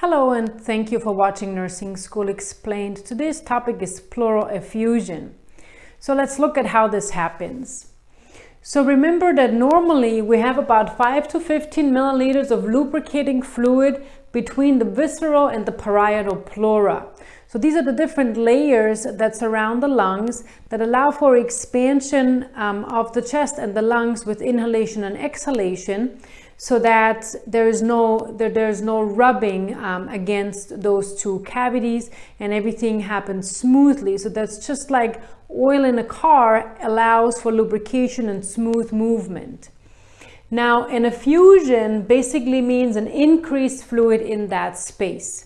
Hello and thank you for watching Nursing School Explained. Today's topic is pleural effusion. So let's look at how this happens. So remember that normally we have about 5 to 15 milliliters of lubricating fluid between the visceral and the parietal pleura. So these are the different layers that surround the lungs that allow for expansion um, of the chest and the lungs with inhalation and exhalation so that there is no there, there's no rubbing um, against those two cavities and everything happens smoothly. So that's just like oil in a car allows for lubrication and smooth movement. Now an effusion basically means an increased fluid in that space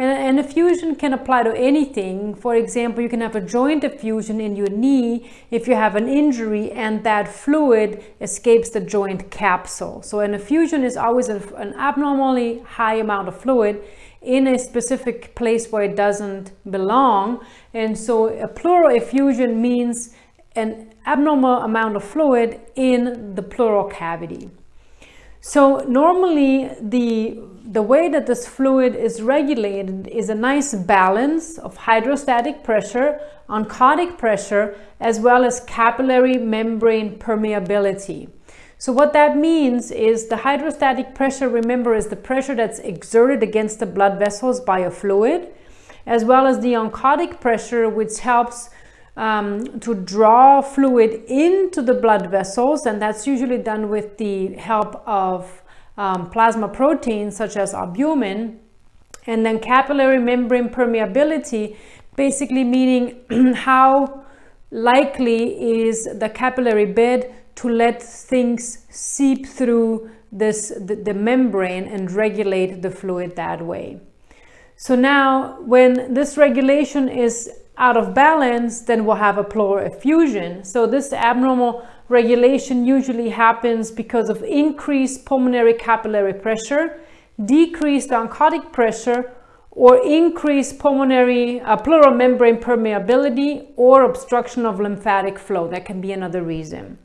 and an effusion can apply to anything. For example, you can have a joint effusion in your knee if you have an injury and that fluid escapes the joint capsule. So an effusion is always a, an abnormally high amount of fluid in a specific place where it doesn't belong. And so a pleural effusion means an abnormal amount of fluid in the pleural cavity. So normally the the way that this fluid is regulated is a nice balance of hydrostatic pressure, oncotic pressure, as well as capillary membrane permeability. So what that means is the hydrostatic pressure, remember, is the pressure that's exerted against the blood vessels by a fluid, as well as the oncotic pressure, which helps um, to draw fluid into the blood vessels, and that's usually done with the help of um, plasma proteins such as albumin, and then capillary membrane permeability, basically meaning how likely is the capillary bed to let things seep through this the, the membrane and regulate the fluid that way. So now when this regulation is out of balance, then we'll have a pleural effusion. So this abnormal regulation usually happens because of increased pulmonary capillary pressure, decreased oncotic pressure, or increased pulmonary uh, pleural membrane permeability or obstruction of lymphatic flow. That can be another reason.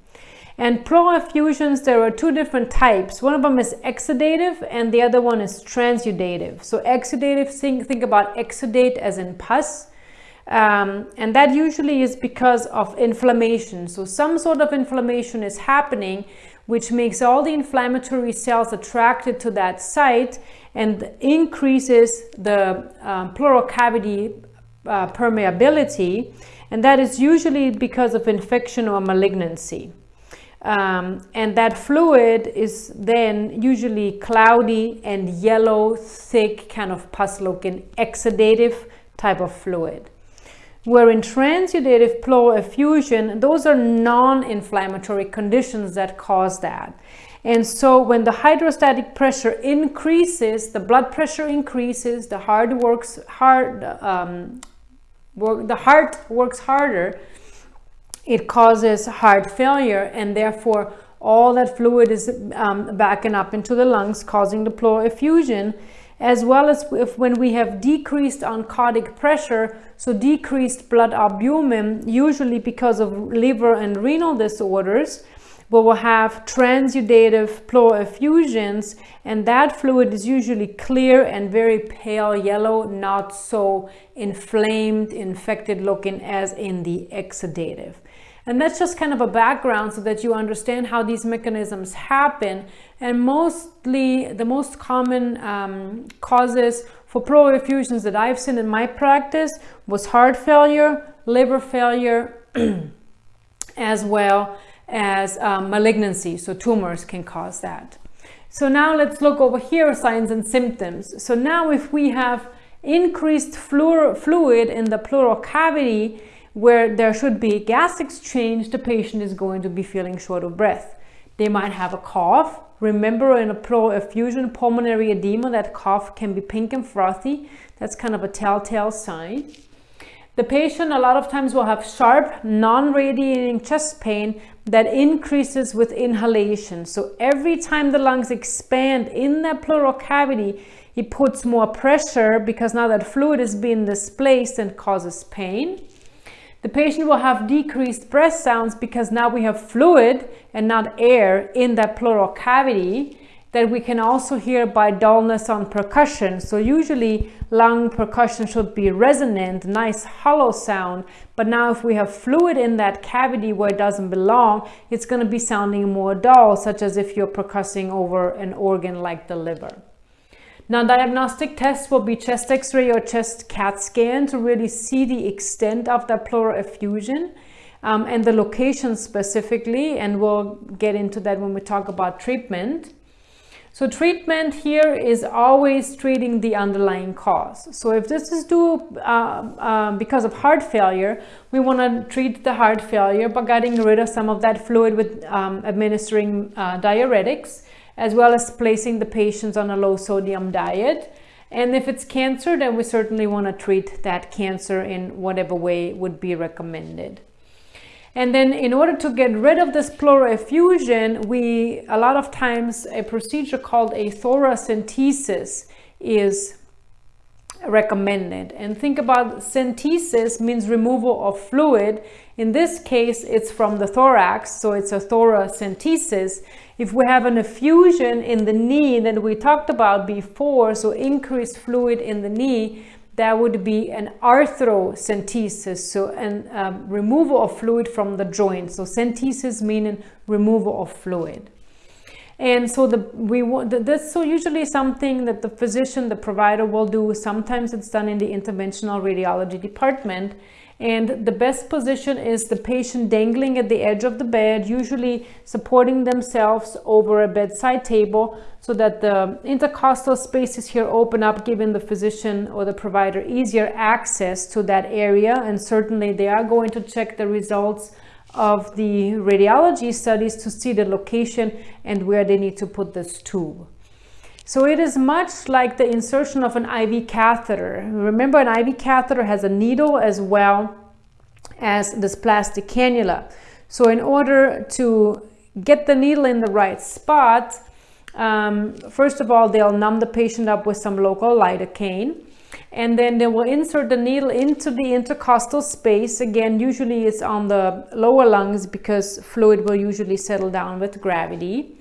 And pleural effusions, there are two different types. One of them is exudative and the other one is transudative. So exudative, think, think about exudate as in pus. Um, and that usually is because of inflammation. So some sort of inflammation is happening, which makes all the inflammatory cells attracted to that site and increases the um, pleural cavity uh, permeability. And that is usually because of infection or malignancy. Um, and that fluid is then usually cloudy and yellow, thick, kind of pus-looking, exudative type of fluid where in transudative pleural effusion, those are non-inflammatory conditions that cause that. And so when the hydrostatic pressure increases, the blood pressure increases, the heart works hard, um, work, the heart works harder, it causes heart failure and therefore all that fluid is um, backing up into the lungs causing the pleural effusion as well as if when we have decreased oncotic pressure, so decreased blood albumin, usually because of liver and renal disorders, we will have transudative pleural effusions, and that fluid is usually clear and very pale yellow, not so inflamed, infected looking as in the exudative. And that's just kind of a background so that you understand how these mechanisms happen. And mostly the most common um, causes for pleural effusions that I've seen in my practice was heart failure, liver failure, as well as um, malignancy. So tumors can cause that. So now let's look over here, signs and symptoms. So now if we have increased fluid in the pleural cavity, where there should be gas exchange, the patient is going to be feeling short of breath. They might have a cough. Remember in a pleural effusion, pulmonary edema, that cough can be pink and frothy. That's kind of a telltale sign. The patient a lot of times will have sharp, non-radiating chest pain that increases with inhalation. So every time the lungs expand in that pleural cavity, it puts more pressure because now that fluid is being displaced and causes pain. The patient will have decreased breath sounds because now we have fluid and not air in that pleural cavity. that we can also hear by dullness on percussion. So usually lung percussion should be resonant, nice hollow sound. But now if we have fluid in that cavity where it doesn't belong, it's going to be sounding more dull, such as if you're percussing over an organ like the liver. Now diagnostic tests will be chest x-ray or chest CAT scan to really see the extent of that pleural effusion um, and the location specifically and we'll get into that when we talk about treatment. So treatment here is always treating the underlying cause. So if this is due uh, uh, because of heart failure, we want to treat the heart failure by getting rid of some of that fluid with um, administering uh, diuretics, as well as placing the patients on a low sodium diet. And if it's cancer, then we certainly want to treat that cancer in whatever way would be recommended. And then in order to get rid of this pleural effusion, we, a lot of times a procedure called a thoracentesis is recommended. And think about centesis means removal of fluid. In this case, it's from the thorax, so it's a thoracentesis. If we have an effusion in the knee that we talked about before, so increased fluid in the knee, that would be an arthrocentesis, so an um, removal of fluid from the joint. So centesis meaning removal of fluid. And so the we this so usually something that the physician, the provider will do. Sometimes it's done in the interventional radiology department and the best position is the patient dangling at the edge of the bed, usually supporting themselves over a bedside table so that the intercostal spaces here open up, giving the physician or the provider easier access to that area. And certainly they are going to check the results of the radiology studies to see the location and where they need to put this tube. So it is much like the insertion of an IV catheter. Remember an IV catheter has a needle as well as this plastic cannula. So in order to get the needle in the right spot, um, first of all, they'll numb the patient up with some local lidocaine and then they will insert the needle into the intercostal space. Again, usually it's on the lower lungs because fluid will usually settle down with gravity.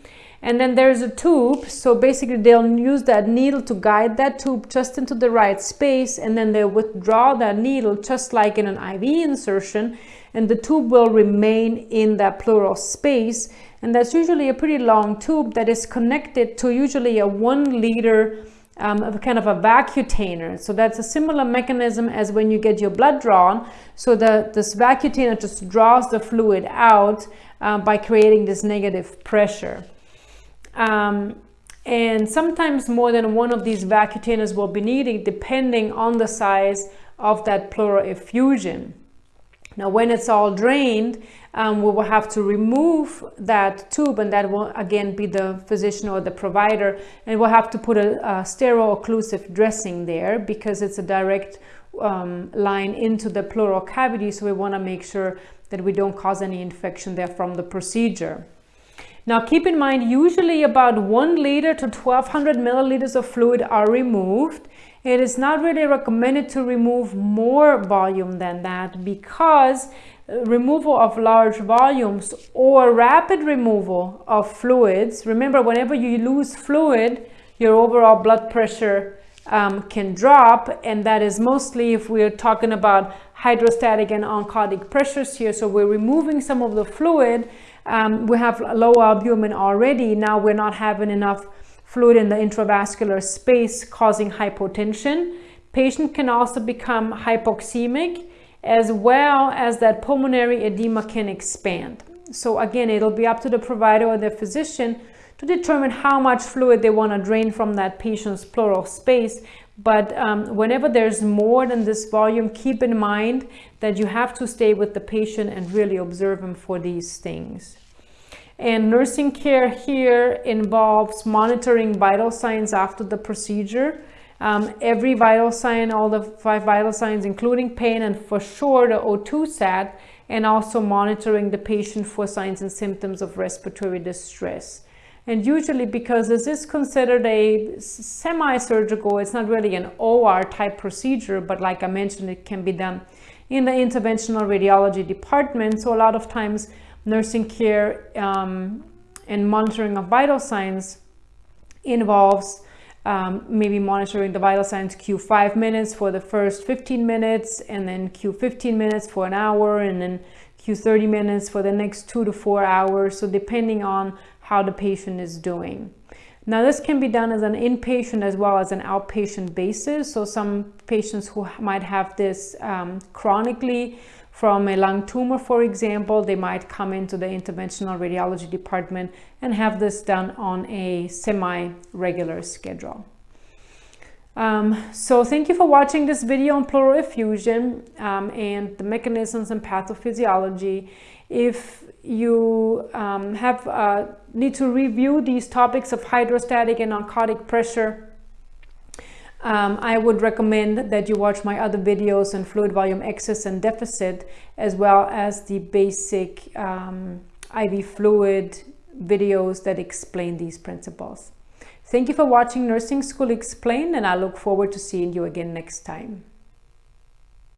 And then there's a tube. So basically they'll use that needle to guide that tube just into the right space. And then they'll withdraw that needle just like in an IV insertion. And the tube will remain in that pleural space. And that's usually a pretty long tube that is connected to usually a one liter um, kind of a vacutainer. So that's a similar mechanism as when you get your blood drawn. So the, this vacutainer just draws the fluid out uh, by creating this negative pressure. Um, and sometimes more than one of these vacutainers will be needed depending on the size of that pleural effusion. Now when it's all drained, um, we will have to remove that tube and that will again be the physician or the provider and we'll have to put a, a sterile occlusive dressing there because it's a direct um, line into the pleural cavity so we want to make sure that we don't cause any infection there from the procedure. Now keep in mind, usually about one liter to 1200 milliliters of fluid are removed. It is not really recommended to remove more volume than that because uh, removal of large volumes or rapid removal of fluids. Remember, whenever you lose fluid, your overall blood pressure um, can drop and that is mostly if we're talking about hydrostatic and oncotic pressures here. So we're removing some of the fluid um, we have low albumin already. Now we're not having enough fluid in the intravascular space causing hypotension. Patient can also become hypoxemic as well as that pulmonary edema can expand. So again, it'll be up to the provider or the physician to determine how much fluid they want to drain from that patient's pleural space. But um, whenever there's more than this volume, keep in mind that you have to stay with the patient and really observe them for these things. And nursing care here involves monitoring vital signs after the procedure. Um, every vital sign, all the five vital signs, including pain and for sure the O2 sat, and also monitoring the patient for signs and symptoms of respiratory distress. And usually because this is considered a semi-surgical, it's not really an OR type procedure, but like I mentioned, it can be done in the interventional radiology department. So a lot of times nursing care um, and monitoring of vital signs involves um, maybe monitoring the vital signs Q5 minutes for the first 15 minutes and then Q15 minutes for an hour and then Q30 minutes for the next two to four hours. So depending on how the patient is doing. Now this can be done as an inpatient as well as an outpatient basis. So some patients who might have this um, chronically from a lung tumor, for example, they might come into the interventional radiology department and have this done on a semi-regular schedule. Um, so thank you for watching this video on pleural effusion um, and the mechanisms and pathophysiology. If you um, have uh, need to review these topics of hydrostatic and oncotic pressure, um, I would recommend that you watch my other videos on fluid volume excess and deficit, as well as the basic um, IV fluid videos that explain these principles. Thank you for watching Nursing School Explained, and I look forward to seeing you again next time.